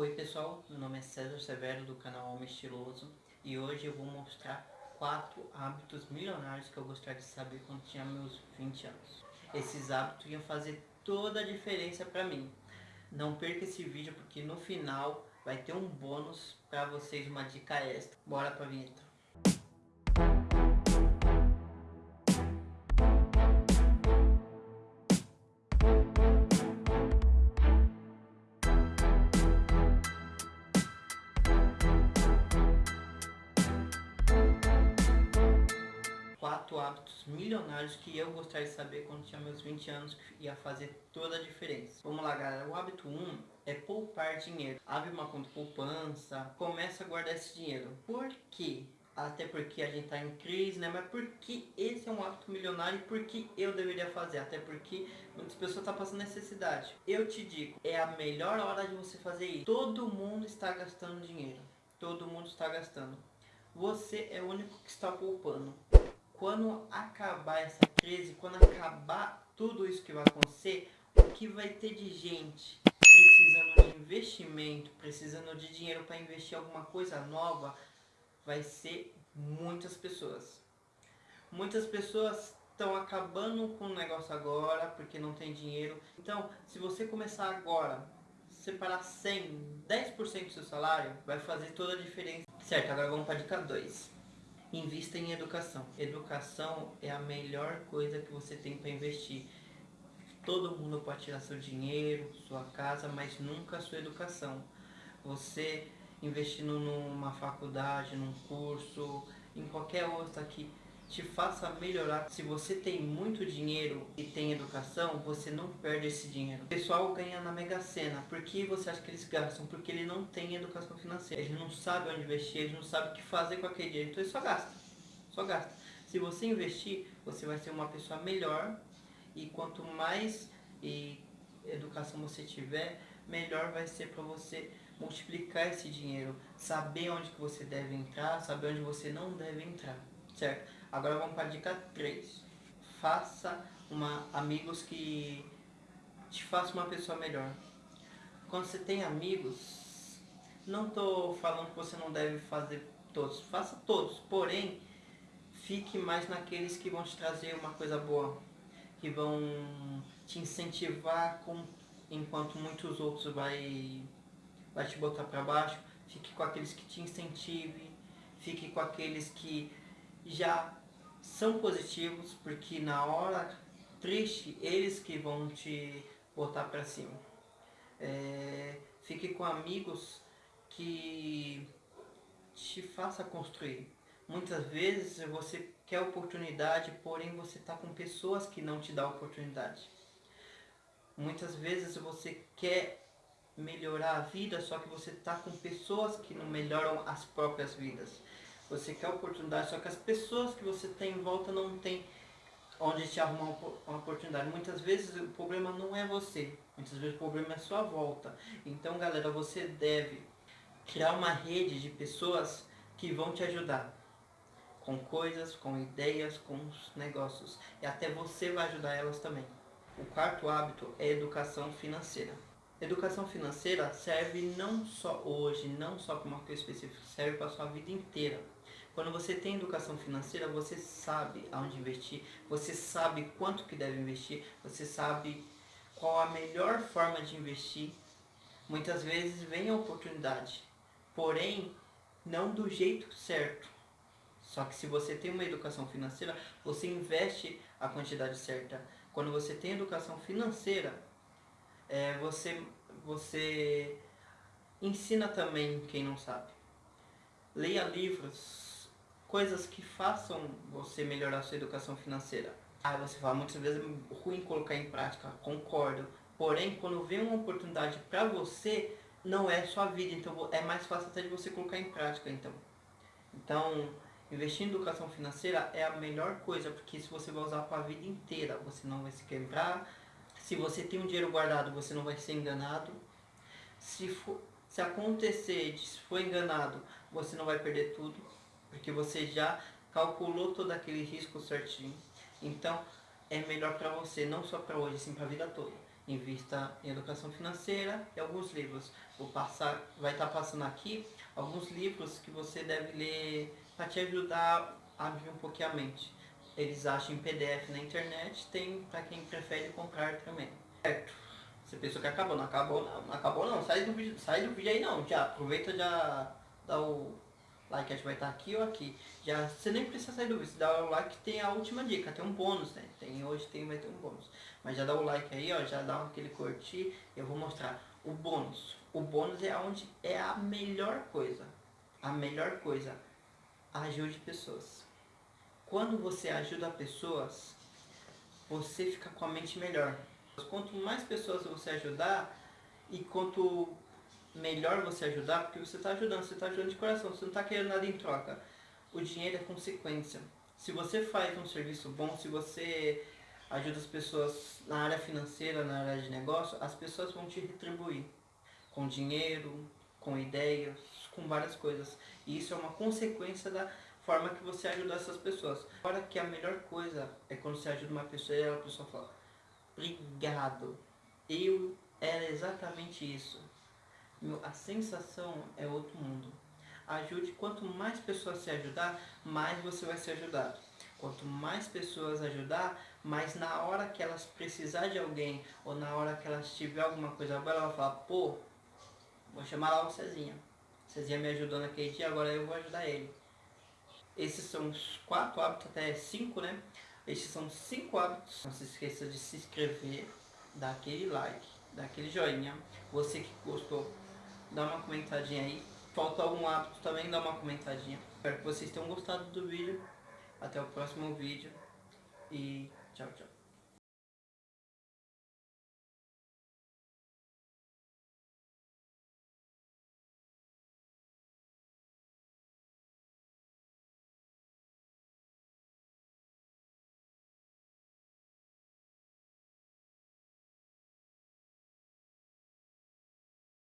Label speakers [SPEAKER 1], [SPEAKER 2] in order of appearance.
[SPEAKER 1] Oi pessoal, meu nome é César Severo do canal Homem Estiloso e hoje eu vou mostrar quatro hábitos milionários que eu gostaria de saber quando tinha meus 20 anos. Esses hábitos iam fazer toda a diferença para mim. Não perca esse vídeo porque no final vai ter um bônus para vocês, uma dica extra. Bora pra vinheta. Hábitos milionários que eu gostaria de saber quando tinha meus 20 anos que ia fazer toda a diferença. Vamos lá galera, o hábito 1 é poupar dinheiro. Abre uma conta poupança, começa a guardar esse dinheiro. Por quê? Até porque a gente está em crise, né? Mas por que esse é um hábito milionário e por que eu deveria fazer? Até porque muitas pessoas estão tá passando necessidade. Eu te digo, é a melhor hora de você fazer isso. Todo mundo está gastando dinheiro. Todo mundo está gastando. Você é o único que está poupando quando acabar essa crise, quando acabar tudo isso que vai acontecer, o que vai ter de gente precisando de investimento, precisando de dinheiro para investir em alguma coisa nova, vai ser muitas pessoas. Muitas pessoas estão acabando com o negócio agora porque não tem dinheiro. Então, se você começar agora, separar 100, 10% do seu salário, vai fazer toda a diferença. Certo, agora vamos para a dica 2 invista em educação. Educação é a melhor coisa que você tem para investir. Todo mundo pode tirar seu dinheiro, sua casa, mas nunca a sua educação. Você investindo numa faculdade, num curso, em qualquer outra que te faça melhorar. Se você tem muito dinheiro e tem educação, você não perde esse dinheiro. O pessoal ganha na Mega Sena. Por que você acha que eles gastam? Porque ele não tem educação financeira. Ele não sabe onde investir, ele não sabe o que fazer com aquele dinheiro. Então ele só gasta. Só gasta. Se você investir, você vai ser uma pessoa melhor. E quanto mais e educação você tiver, melhor vai ser para você multiplicar esse dinheiro, saber onde que você deve entrar, saber onde você não deve entrar, certo? Agora vamos para a dica 3. Faça uma, amigos que te façam uma pessoa melhor. Quando você tem amigos, não estou falando que você não deve fazer todos, faça todos, porém, fique mais naqueles que vão te trazer uma coisa boa, que vão te incentivar com, enquanto muitos outros vai, vai te botar para baixo, fique com aqueles que te incentivem, fique com aqueles que já são positivos, porque na hora triste, eles que vão te botar para cima. É, fique com amigos que te faça construir. Muitas vezes você quer oportunidade, porém você está com pessoas que não te dão oportunidade. Muitas vezes você quer melhorar a vida, só que você está com pessoas que não melhoram as próprias vidas. Você quer oportunidade, só que as pessoas que você tem em volta não tem onde te arrumar uma oportunidade. Muitas vezes o problema não é você, muitas vezes o problema é a sua volta. Então, galera, você deve criar uma rede de pessoas que vão te ajudar com coisas, com ideias, com os negócios. E até você vai ajudar elas também. O quarto hábito é educação financeira. Educação financeira serve não só hoje, não só para uma coisa específica, serve para a sua vida inteira. Quando você tem educação financeira, você sabe aonde investir, você sabe quanto que deve investir, você sabe qual a melhor forma de investir. Muitas vezes vem a oportunidade, porém não do jeito certo. Só que se você tem uma educação financeira, você investe a quantidade certa. Quando você tem educação financeira, é, você, você ensina também quem não sabe. Leia livros coisas que façam você melhorar sua educação financeira. Aí você fala, muitas vezes é ruim colocar em prática, concordo. Porém, quando vem uma oportunidade para você, não é sua vida, então é mais fácil até de você colocar em prática, então. Então, investir em educação financeira é a melhor coisa, porque se você vai usar para a vida inteira, você não vai se quebrar. Se você tem um dinheiro guardado, você não vai ser enganado. Se, for, se acontecer de se for enganado, você não vai perder tudo porque você já calculou todo aquele risco certinho. Então, é melhor para você, não só para hoje, sim para a vida toda. invista em educação financeira e alguns livros. Vou passar, vai estar tá passando aqui alguns livros que você deve ler para te ajudar a abrir um pouquinho a mente. Eles acham em PDF na internet, tem para quem prefere comprar também. Certo. Você pensou que acabou, não acabou não, não acabou não, sai do vídeo, sai do vídeo aí não, já aproveita já dá o like, vai estar aqui ou aqui. Já, você nem precisa sair do vídeo, dá o like tem a última dica, tem um bônus, né? Tem, hoje tem, vai ter um bônus. Mas já dá o like aí, ó, já dá aquele curtir, eu vou mostrar o bônus. O bônus é onde é a melhor coisa. A melhor coisa. Ajude pessoas. Quando você ajuda pessoas, você fica com a mente melhor. Quanto mais pessoas você ajudar e quanto melhor você ajudar, porque você está ajudando, você está ajudando de coração, você não está querendo nada em troca. O dinheiro é consequência. Se você faz um serviço bom, se você ajuda as pessoas na área financeira, na área de negócio, as pessoas vão te retribuir com dinheiro, com ideias, com várias coisas. E isso é uma consequência da forma que você ajuda essas pessoas. Agora que a melhor coisa é quando você ajuda uma pessoa e a pessoa fala, obrigado. Eu era exatamente isso. A sensação é outro mundo. Ajude, quanto mais pessoas se ajudar, mais você vai ser ajudado. Quanto mais pessoas ajudar, mais na hora que elas precisar de alguém, ou na hora que elas tiver alguma coisa boa, ela vai falar, pô, vou chamar lá o Cezinha. Cezinha me ajudou naquele dia, agora eu vou ajudar ele. Esses são os quatro hábitos, até cinco, né? Esses são cinco hábitos. Não se esqueça de se inscrever, dar aquele like, dar aquele joinha. Você que gostou, dá uma comentadinha aí. Falta algum hábito também, dá uma comentadinha. Espero que vocês tenham gostado do vídeo. Até o próximo vídeo e tchau, tchau.